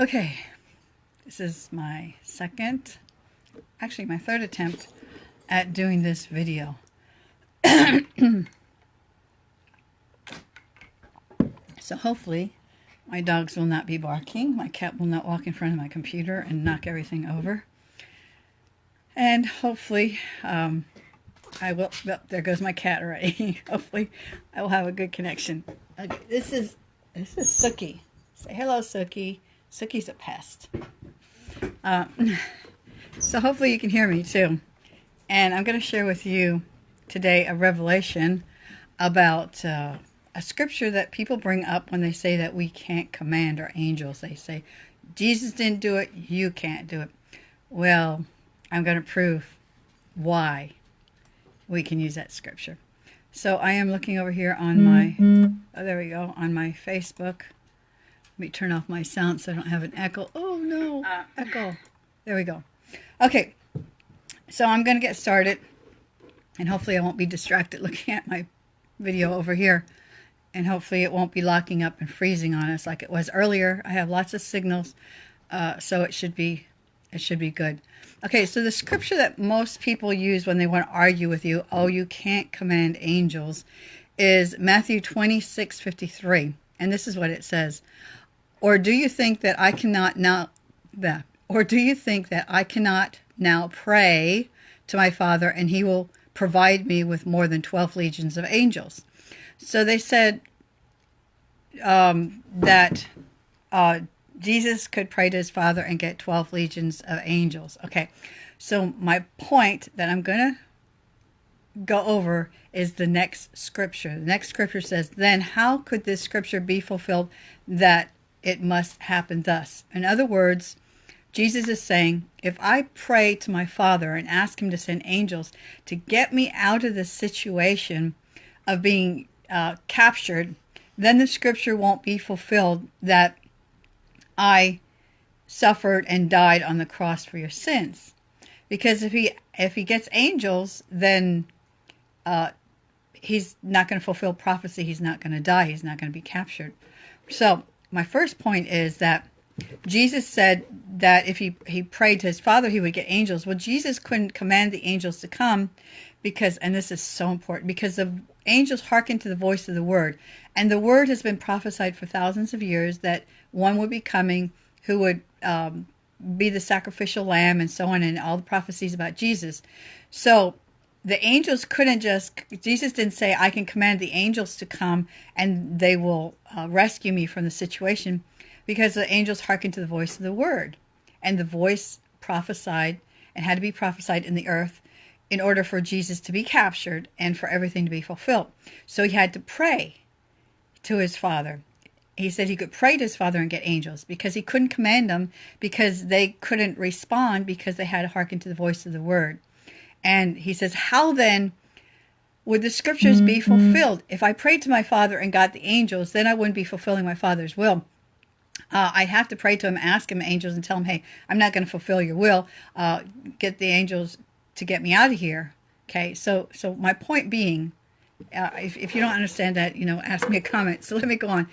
Okay, this is my second, actually my third attempt at doing this video. so hopefully my dogs will not be barking, my cat will not walk in front of my computer and knock everything over. And hopefully, um, I will, oh, there goes my cat already. hopefully I will have a good connection. Okay, this is, this is Sookie. Say hello, Sookie. Sookie's a pest. Uh, so hopefully you can hear me too. And I'm going to share with you today a revelation about uh, a scripture that people bring up when they say that we can't command our angels. They say, Jesus didn't do it, you can't do it. Well, I'm going to prove why we can use that scripture. So I am looking over here on my, oh, there we go, on my Facebook. Let me turn off my sound so I don't have an echo. Oh no, uh. echo. There we go. Okay, so I'm going to get started and hopefully I won't be distracted looking at my video over here and hopefully it won't be locking up and freezing on us like it was earlier. I have lots of signals, uh, so it should be it should be good. Okay, so the scripture that most people use when they want to argue with you, oh, you can't command angels, is Matthew 26, 53. And this is what it says. Or do you think that I cannot now that or do you think that I cannot now pray to my Father and he will provide me with more than 12 legions of angels? So they said um, that uh, Jesus could pray to his Father and get 12 legions of angels. Okay, so my point that I'm going to go over is the next scripture. The next scripture says, Then how could this scripture be fulfilled that it must happen thus? In other words, Jesus is saying, if I pray to my Father and ask him to send angels to get me out of the situation of being uh, captured, then the scripture won't be fulfilled that I suffered and died on the cross for your sins. Because if he if he gets angels, then uh, he's not going to fulfill prophecy. He's not going to die. He's not going to be captured. So my first point is that Jesus said that if he, he prayed to his father, he would get angels. Well, Jesus couldn't command the angels to come because, and this is so important, because the angels hearken to the voice of the word. And the word has been prophesied for thousands of years that one would be coming who would um, be the sacrificial lamb and so on, and all the prophecies about Jesus. So the angels couldn't just, Jesus didn't say, I can command the angels to come and they will uh, rescue me from the situation because the angels hearkened to the voice of the word. And the voice prophesied and had to be prophesied in the earth in order for Jesus to be captured and for everything to be fulfilled. So he had to pray to his father. He said he could pray to his father and get angels because he couldn't command them because they couldn't respond because they had to hearken to the voice of the word. And he says, How then would the scriptures be mm-hmm. fulfilled? If I prayed to my father and got the angels, then I wouldn't be fulfilling my father's will uh, I have to pray to him, ask him angels, and tell him, hey, I'm not going to fulfill your will. Uh, get the angels to get me out of here. Okay, so so my point being, uh, if, if you don't understand that, you know, ask me a comment. So let me go on.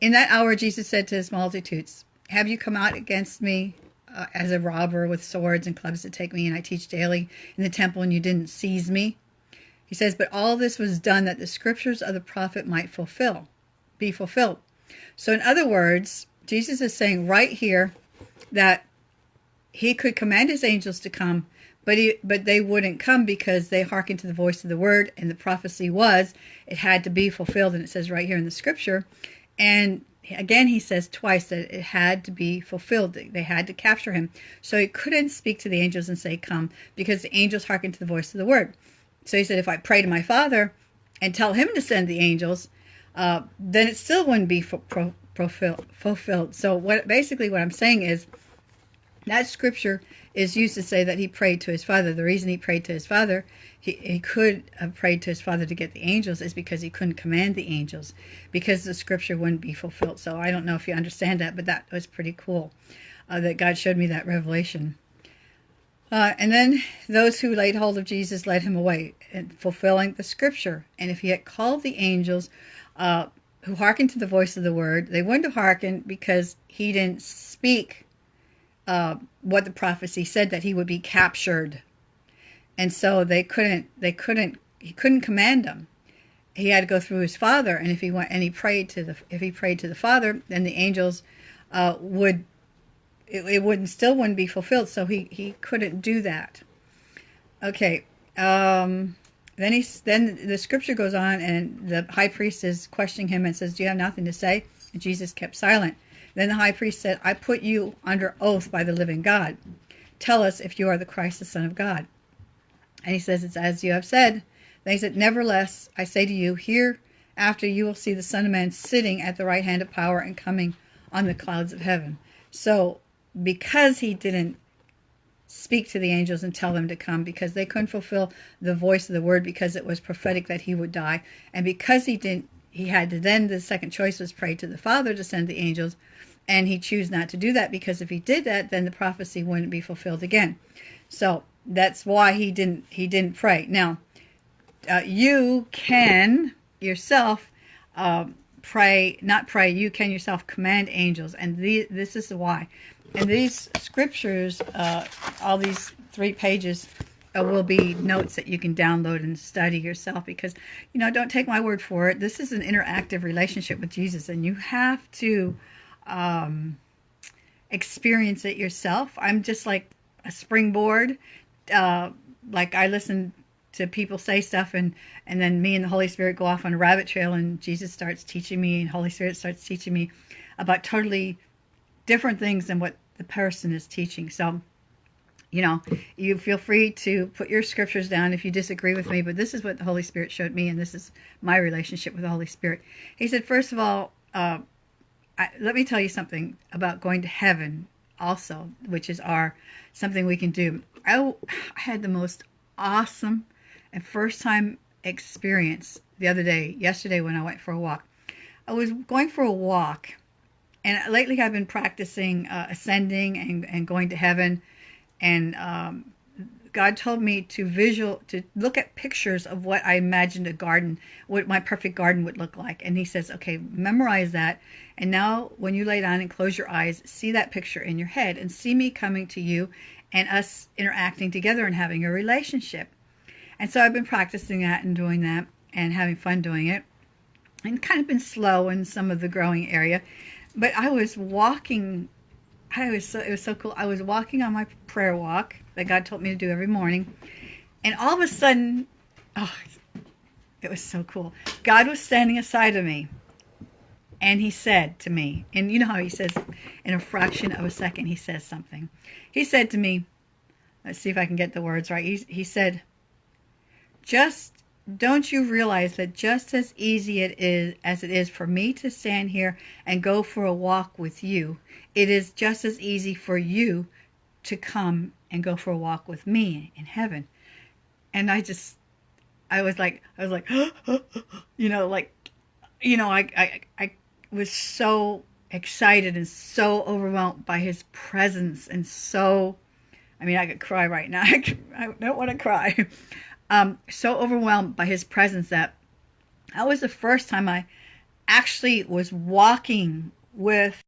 In that hour, Jesus said to his multitudes, Have you come out against me uh, as a robber with swords and clubs to take me, and I teach daily in the temple, and you didn't seize me? He says, But all this was done that the scriptures of the prophet might fulfill, be fulfilled. So, in other words, Jesus is saying right here that he could command his angels to come, but he, but they wouldn't come because they hearkened to the voice of the word, and the prophecy was it had to be fulfilled, and it says right here in the scripture. And again, he says twice that it had to be fulfilled. They had to capture him, so he couldn't speak to the angels and say, "Come," because the angels hearken to the voice of the word. So he said, if I pray to my Father and tell him to send the angels, uh, then it still wouldn't be fulfilled. fulfilled. So what basically what I'm saying is that scripture is used to say that he prayed to his father. The reason he prayed to his father, he, he could have prayed to his father to get the angels is because he couldn't command the angels because the scripture wouldn't be fulfilled. So I don't know if you understand that, but that was pretty cool uh, that God showed me that revelation. Uh, and then those who laid hold of Jesus led him away, fulfilling the scripture. And if he had called the angels, uh, who hearkened to the voice of the word. They wouldn't have hearkened because he didn't speak uh, what the prophecy said that he would be captured, and so they couldn't. They couldn't. He couldn't command them. He had to go through his father, and if he went and he prayed to the if he prayed to the father, then the angels uh, would it, it wouldn't still wouldn't be fulfilled. So he he couldn't do that. Okay. Um, then he then the scripture goes on, and the high priest is questioning him and says, "Do you have nothing to say?" And Jesus kept silent. Then the high priest said, "I put you under oath by the living God. Tell us if you are the Christ, the Son of God." And he says, "It's as you have said." Then he said, "Nevertheless, I say to you, here after you will see the Son of Man sitting at the right hand of power and coming on the clouds of heaven." So, because he didn't speak to the angels and tell them to come because they couldn't fulfill the voice of the word because it was prophetic that he would die and because he didn't he had to then the second choice was pray to the father to send the angels and he chose not to do that because if he did that then the prophecy wouldn't be fulfilled again so that's why he didn't he didn't pray now uh, you can yourself um, pray not pray you can yourself command angels and the, this is why and these scriptures, uh, all these three pages, uh, will be notes that you can download and study yourself because, you know, don't take my word for it. This is an interactive relationship with Jesus, and you have to um, experience it yourself. I'm just like a springboard. Uh, like I listen to people say stuff and and then me and the holy spirit go off on a rabbit trail and jesus starts teaching me and holy spirit starts teaching me about totally different things than what the person is teaching. So, you know, you feel free to put your scriptures down if you disagree with me, but this is what the Holy Spirit showed me, and this is my relationship with the Holy Spirit. He said, first of all, uh, I, let me tell you something about going to heaven also, which is our something we can do. I, had the most awesome and first time experience the other day, yesterday when I went for a walk. I was going for a walk and lately I've been practicing uh, ascending and, and going to heaven. And um, God told me to visual to look at pictures of what I imagined a garden, what my perfect garden would look like. And He says, okay, memorize that. And now, when you lay down and close your eyes, see that picture in your head and see me coming to you, and us interacting together and having a relationship. And so I've been practicing that and doing that and having fun doing it, and kind of been slow in some of the growing area but I was walking. I was so it was so cool. I was walking on my prayer walk that God told me to do every morning, and all of a sudden, oh, it was so cool. God was standing aside of me, and He said to me, and you know how He says, in a fraction of a second, He says something. He said to me, let's see if I can get the words right. He, he said, just don't you realize that just as easy it is as it is for me to stand here and go for a walk with you, it is just as easy for you to come and go for a walk with me in heaven. And I just I was like I was like you know like you know I I I was so excited and so overwhelmed by his presence and so I mean I could cry right now. I don't want to cry um, so overwhelmed by his presence that that was the first time I actually was walking with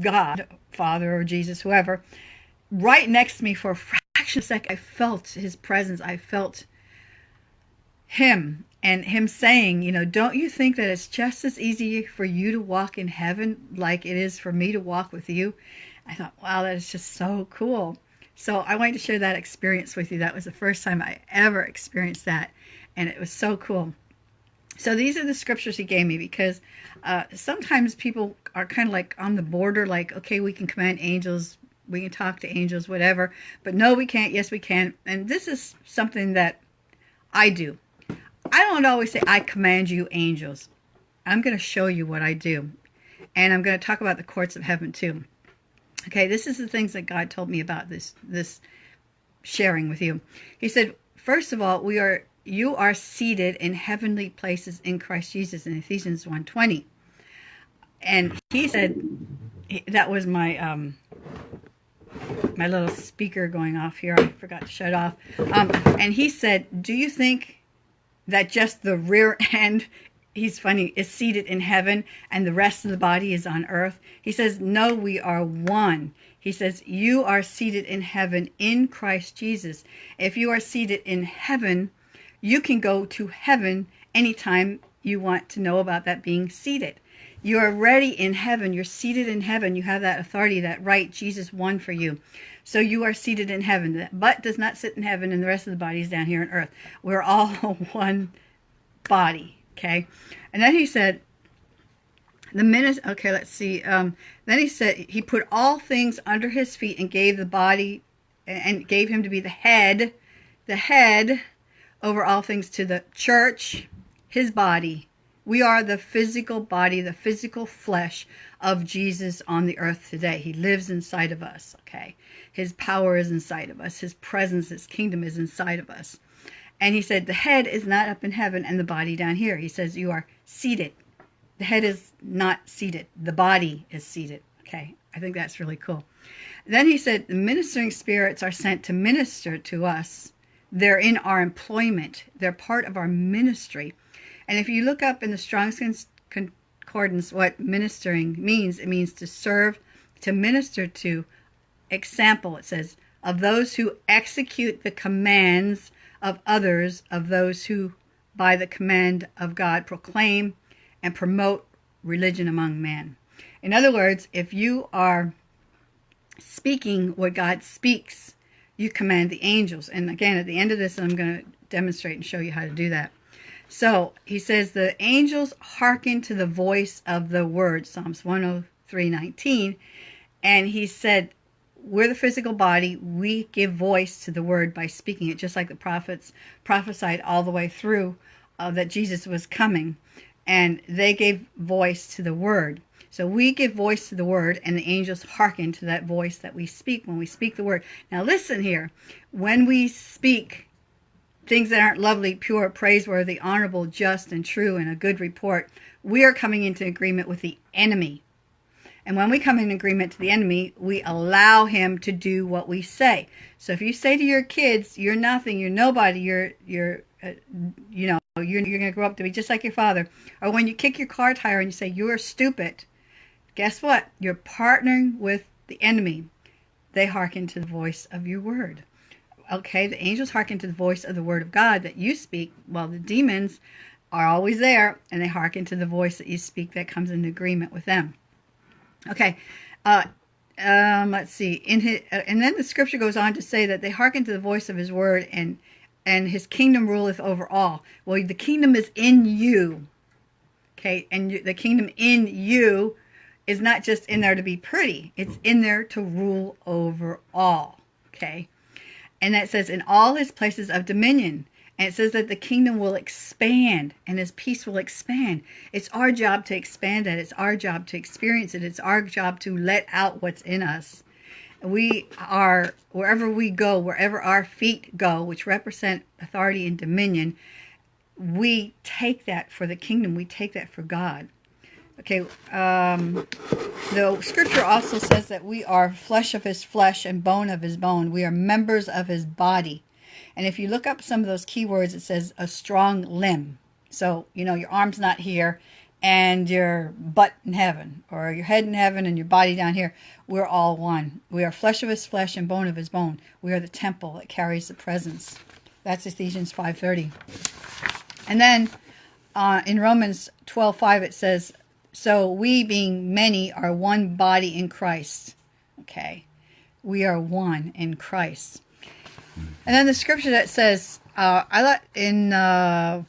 God, Father or Jesus, whoever, right next to me for a fraction of a second. I felt his presence. I felt him and him saying, you know, don't you think that it's just as easy for you to walk in heaven like it is for me to walk with you? I thought, wow, that is just so cool. So I wanted to share that experience with you. That was the first time I ever experienced that, and it was so cool. So these are the scriptures he gave me because uh, sometimes people are kind of like on the border, like, okay, we can command angels, we can talk to angels, whatever, but no, we can't. Yes, we can. And this is something that I do. I don't always say, I command you, angels. I'm going to show you what I do. And I'm going to talk about the courts of heaven too. Okay, this is the things that God told me about this this sharing with you. He said, first of all, we are you are seated in heavenly places in Christ Jesus in Ephesians 1:20. And he said that was my um my little speaker going off here. I forgot to shut off. Um, and he said, "Do you think that just the rear end he's funny, is seated in heaven and the rest of the body is on earth. He says, No, we are one. He says, You are seated in heaven in Christ Jesus. If you are seated in heaven, you can go to heaven anytime you want to know about that being seated. You are ready in heaven. You're seated in heaven. You have that authority, that right Jesus won for you. So you are seated in heaven. The butt does not sit in heaven and the rest of the body is down here on earth. We're all one body. Okay. And then he said, the minute, okay, let's see. Um, then he said, he put all things under his feet and gave the body and gave him to be the head, the head over all things to the church, his body. We are the physical body, the physical flesh of Jesus on the earth today. He lives inside of us, okay? His power is inside of us. His presence, his kingdom is inside of us. And he said, the head is not up in heaven and the body down here. He says, you are seated. The head is not seated. The body is seated. Okay, I think that's really cool. Then he said, the ministering spirits are sent to minister to us. They're in our employment. They're part of our ministry. And if you look up in the Strong's Concordance what ministering means, it means to serve, to minister to. Example, it says, of those who execute the commands of others, of those who, by the command of God, proclaim and promote religion among men. In other words, if you are speaking what God speaks, you command the angels. And again, at the end of this, I'm going to demonstrate and show you how to do that. So he says the angels hearken to the voice of the word, Psalms 103, 19. And he said, we're the physical body. We give voice to the word by speaking it, just like the prophets prophesied all the way through uh, that Jesus was coming. And they gave voice to the word. So we give voice to the word, and the angels hearken to that voice that we speak when we speak the word. Now, listen here. When we speak things that aren't lovely, pure, praiseworthy, honorable, just, and true, and a good report, we are coming into agreement with the enemy. And when we come in agreement to the enemy, we allow him to do what we say. So if you say to your kids, "You're nothing. You're nobody. You're you're uh, you know you're you're going to grow up to be just like your father," or when you kick your car tire and you say, "You're stupid," guess what? You're partnering with the enemy. They hearken to the voice of your word. Okay, the angels hearken to the voice of the word of God that you speak, while the demons are always there and they hearken to the voice that you speak that comes in agreement with them. Okay, uh, um, let's see. In his, uh, and then the scripture goes on to say that they hearken to the voice of his word and and his kingdom ruleth over all. Well, the kingdom is in you. Okay, and you, the kingdom in you is not just in there to be pretty. It's in there to rule over all. Okay. And that says in all his places of dominion. And it says that the kingdom will expand and his peace will expand. It's our job to expand that. It's our job to experience it. It's our job to let out what's in us. We are, wherever we go, wherever our feet go, which represent authority and dominion, we take that for the kingdom. We take that for God. Okay, um, the scripture also says that we are flesh of his flesh and bone of his bone. We are members of his body. And if you look up some of those keywords, it says a strong limb. So, you know, your arm's not here and your butt in heaven, or your head in heaven and your body down here. We're all one. We are flesh of his flesh and bone of his bone. We are the temple that carries the presence. That's Ephesians 5.30. And then uh, in Romans 12.5 it says, so we being many are one body in Christ. Okay. We are one in Christ. And then the scripture that says, uh, I like in uh,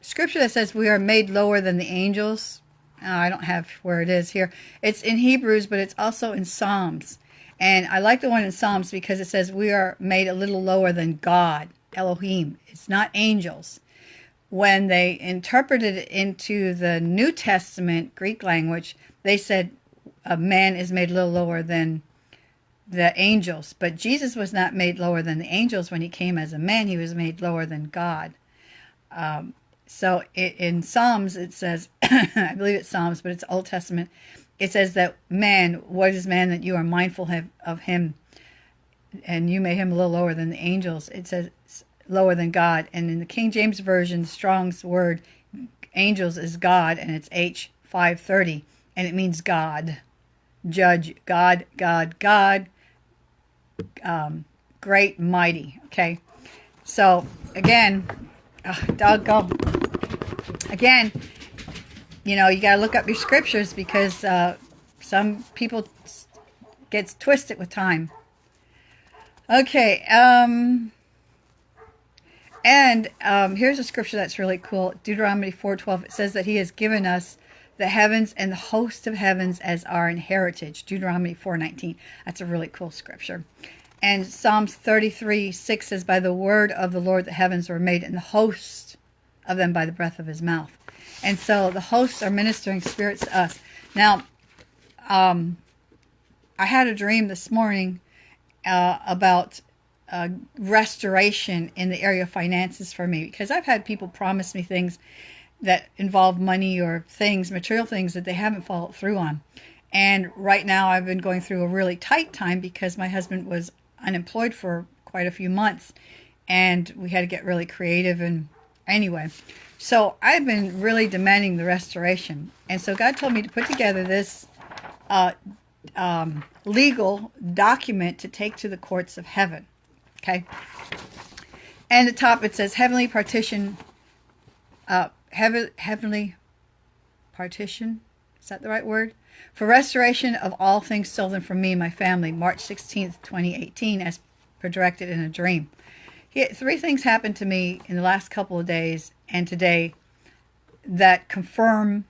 scripture that says we are made lower than the angels. Uh, I don't have where it is here. It's in Hebrews, but it's also in Psalms. And I like the one in Psalms because it says we are made a little lower than God, Elohim. It's not angels when they interpreted it into the New Testament Greek language, they said a man is made a little lower than the angels. But Jesus was not made lower than the angels when he came as a man. He was made lower than God. Um, so it, in Psalms, it says, I believe it's Psalms, but it's Old Testament. It says that man, what is man that you are mindful of him and you made him a little lower than the angels. It says lower than God. And in the King James Version, Strong's word angels is God, and it's H530, and it means God. Judge, God, God, God, um, great, mighty. Okay, so again, uh, doggone. Again, you know, you got to look up your scriptures because uh, some people gets twisted with time. Okay, um, and um, here's a scripture that's really cool. Deuteronomy 4.12, it says that he has given us the heavens and the host of heavens as our inheritance. Deuteronomy 4.19. That's a really cool scripture. And Psalms 33, 6 says, By the word of the Lord the heavens were made, and the host of them by the breath of his mouth. And so the hosts are ministering spirits to us. Now, um, I had a dream this morning uh, about uh, restoration in the area of finances for me because I've had people promise me things that involve money or things, material things that they haven't followed through on. And right now I've been going through a really tight time because my husband was unemployed for quite a few months and we had to get really creative and anyway. So i've been really demanding the restoration. And so god told me to put together this uh, um, legal document to take to the courts of heaven okay and the top it says heavenly partition uh, heaven, heavenly partition is that the right word for restoration of all things stolen from me and my family, March 16th, 2018, as per directed in a dream. three things happened to me in the last couple of days and today that confirm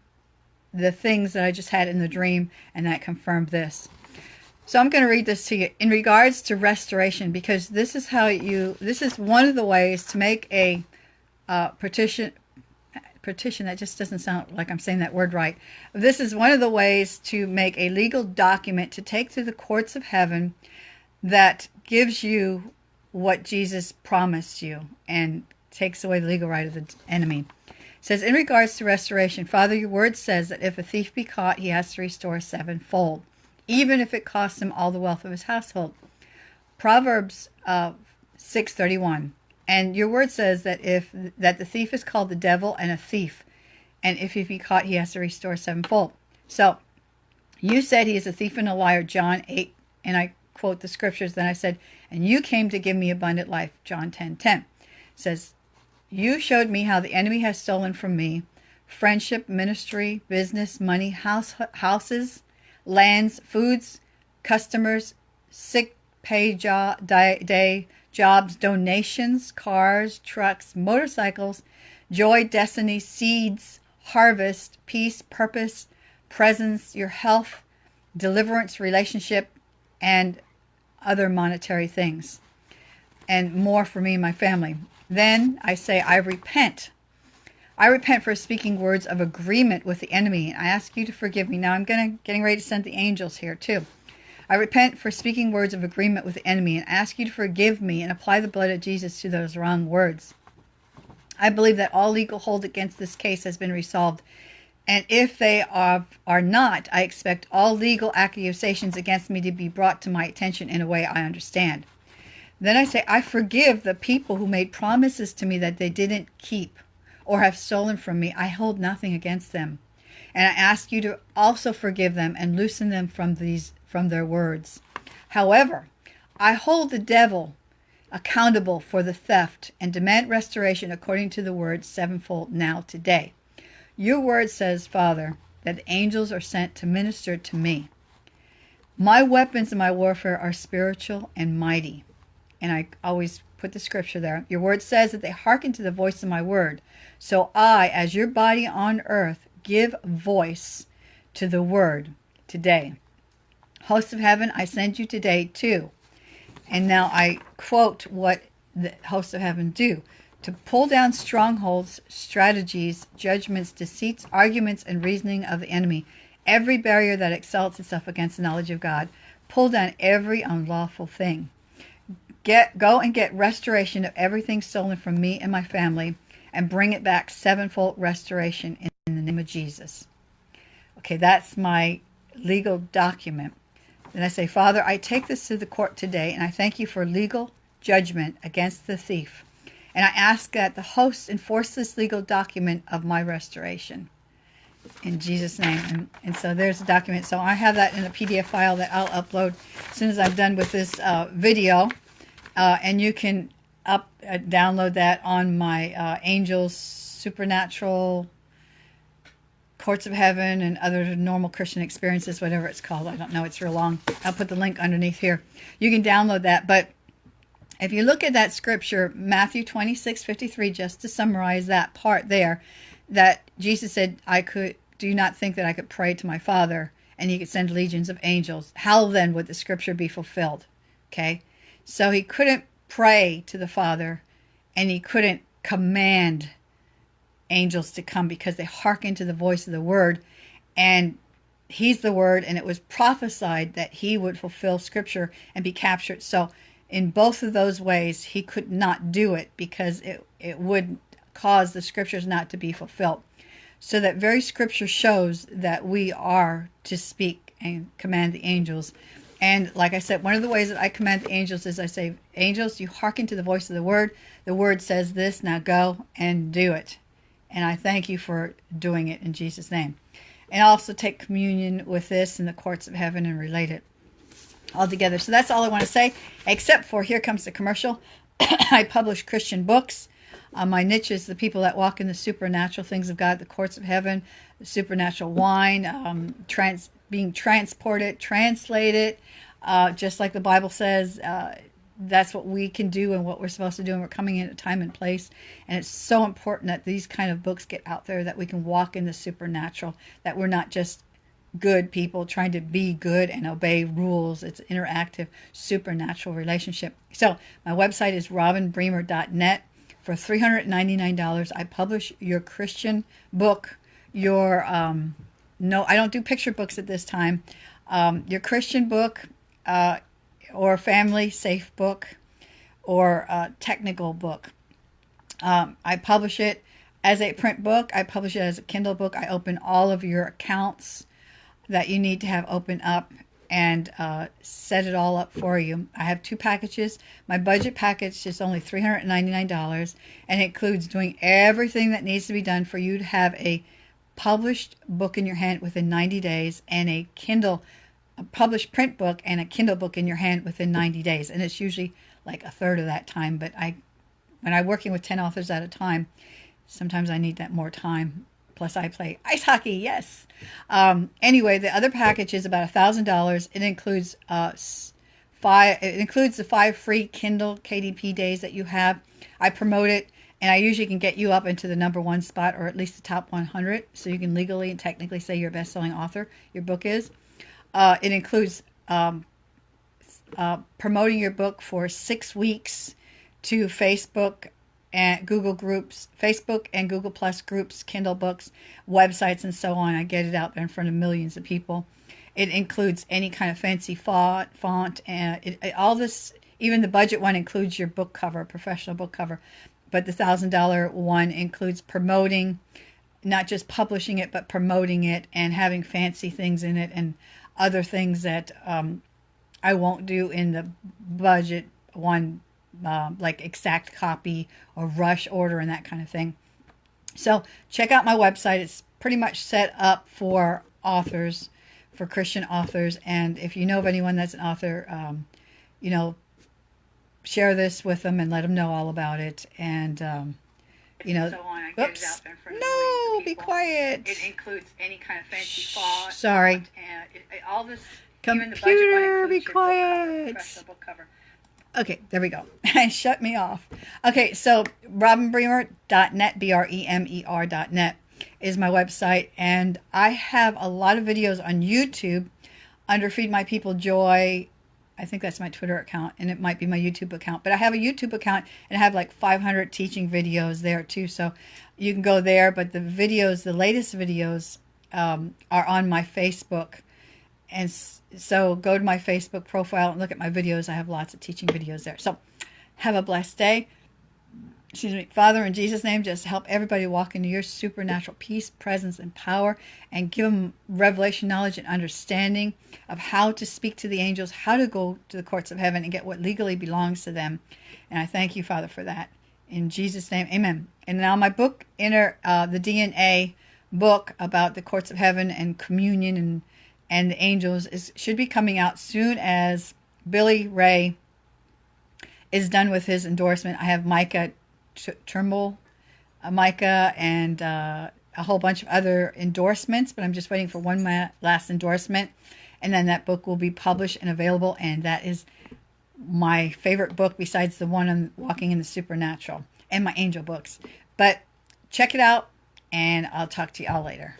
the things that I just had in the dream and that confirmed this. So I'm going to read this to you in regards to restoration because this is how you, this is one of the ways to make a uh, petition, petition, that just doesn't sound like I'm saying that word right. This is one of the ways to make a legal document to take to the courts of heaven that gives you what Jesus promised you and takes away the legal right of the enemy. It says, in regards to restoration, Father, your word says that if a thief be caught, he has to restore sevenfold, even if it costs him all the wealth of his household. Proverbs uh, 631. And your word says that if that the thief is called the devil and a thief, and if he be caught, he has to restore sevenfold. So you said he is a thief and a liar, John 8, and I quote the scriptures. Then I said, and you came to give me abundant life, John 10, 10. It says, you showed me how the enemy has stolen from me friendship, ministry, business, money, house, houses, lands, foods, customers, sick pay job, day, jobs, donations, cars, trucks, motorcycles, joy, destiny, seeds, harvest, peace, purpose, presence, your health, deliverance, relationship, and other monetary things, and more for me and my family. Then I say, I repent. I repent for speaking words of agreement with the enemy. And I ask you to forgive me. Now I'm gonna getting ready to send the angels here too. I repent for speaking words of agreement with the enemy and ask you to forgive me and apply the blood of Jesus to those wrong words. I believe that all legal hold against this case has been resolved. And if they are, are not, I expect all legal accusations against me to be brought to my attention in a way I understand. Then I say, I forgive the people who made promises to me that they didn't keep or have stolen from me. I hold nothing against them. And I ask you to also forgive them and loosen them from these from their words. However, I hold the devil accountable for the theft and demand restoration according to the word sevenfold now today. Your word says, Father, that the angels are sent to minister to me. My weapons in my warfare are spiritual and mighty. And I always put the scripture there. Your word says that they hearken to the voice of my word. So I, as your body on earth, give voice to the word today. Hosts of heaven, I send you today too. And now I quote what the hosts of heaven do to pull down strongholds, strategies, judgments, deceits, arguments, and reasoning of the enemy, every barrier that exalts itself against the knowledge of God. Pull down every unlawful thing. Get go and get restoration of everything stolen from me and my family, and bring it back sevenfold restoration in, the name of Jesus. Okay, that's my legal document. Then I say, Father, I take this to the court today, and I thank you for legal judgment against the thief And I ask that the host enforce this legal document of my restoration. In Jesus' name. And, and so there's a document. So I have that in a PDF file that I'll upload as soon as I'm done with this uh, video. Uh, and you can up uh, download that on my uh, Angels Supernatural Courts of Heaven and other normal Christian experiences, whatever it's called. I don't know. It's real long. I'll put the link underneath here. You can download that. But if you look at that scripture, Matthew 26, 53, just to summarize that part there, that Jesus said, I could do not think that I could pray to my Father and he could send legions of angels. How then would the scripture be fulfilled? Okay. So he couldn't pray to the Father and he couldn't command angels to come because they hearken to the voice of the word. And he's the word and it was prophesied that he would fulfill scripture and be captured. So in both of those ways he could not do it because it, it would cause the scriptures not to be fulfilled. So that very scripture shows that we are to speak and command the angels and like I said, one of the ways that I command the angels is I say, Angels, you hearken to the voice of the word. The word says this, now go and do it. And I thank you for doing it in Jesus' name. And also take communion with this in the courts of heaven and relate it all together. So that's all I want to say, except for here comes the commercial. I publish Christian books. Uh, my niche is the people that walk in the supernatural things of God, the courts of heaven, the supernatural wine, um, trans being transported, translated, uh, just like the Bible says. Uh, that's what we can do and what we're supposed to do, and we're coming in at time and place. And it's so important that these kind of books get out there, that we can walk in the supernatural, that we're not just good people trying to be good and obey rules. It's interactive, supernatural relationship. So my website is robinbremer.net. For $399, I publish your Christian book, your um, no, I don't do picture books at this time. Um, your Christian book, uh, or family safe book, or a technical book. Um, I publish it as a print book. I publish it as a Kindle book. I open all of your accounts that you need to have open up and uh, set it all up for you. I have two packages. My budget package is only $399 and includes doing everything that needs to be done for you to have a published book in your hand within 90 days and a Kindle a published print book and a Kindle book in your hand within 90 days. And it's usually like a third of that time. But I, when I'm working with 10 authors at a time, sometimes I need that more time. Plus, I play ice hockey. Yes. Um, anyway, the other package is about a thousand dollars. It includes uh, five. It includes the five free Kindle KDP days that you have. I promote it and I usually can get you up into the number one spot or at least the top 100 so you can legally and technically say you're a best-selling author your book is. Uh, it includes um, uh, promoting your book for six weeks to facebook and google groups facebook and google plus groups kindle books websites and so on. I get it out there in front of millions of people. It includes any kind of fancy font font and it, it, all this even the budget one includes your book cover professional book cover but the thousand dollar one includes promoting not just publishing it but promoting it and having fancy things in it and other things that um, i won't do in the budget one uh, like exact copy or rush order and that kind of thing. So check out my website. It's pretty much set up for authors for christian authors. And if you know of anyone that's an author um, you know share this with them and let them know all about it. And, um, you know, so oops, no, be quiet. It includes any kind of fancy font. Sorry. And it, it, all this. Computer, be quiet. Cover. Okay, there we go. Shut me off. Okay, so robinbremer.net, B-R-E-M-E-R.net is my website. And I have a lot of videos on YouTube under Feed My People Joy I think that's my Twitter account and it might be my YouTube account. But I have a YouTube account and I have like 500 teaching videos there too. So you can go there. But the videos, the latest videos, um, are on my Facebook. And so go to my Facebook profile and look at my videos. I have lots of teaching videos there. So have a blessed day excuse me, Father, in Jesus' name, just help everybody walk into your supernatural peace, presence, and power, and give them revelation, knowledge, and understanding of how to speak to the angels, how to go to the courts of heaven and get what legally belongs to them. And I thank you, Father, for that. In Jesus' name, amen. And now my book, Inner, uh, the DNA book about the courts of heaven and communion and and the angels is should be coming out soon as Billy Ray is done with his endorsement. I have Micah Trimble, uh, Micah, and uh, a whole bunch of other endorsements, but I'm just waiting for one last endorsement, and then that book will be published and available. And that is my favorite book besides the one on walking in the supernatural and my angel books. But check it out, and I'll talk to y'all later.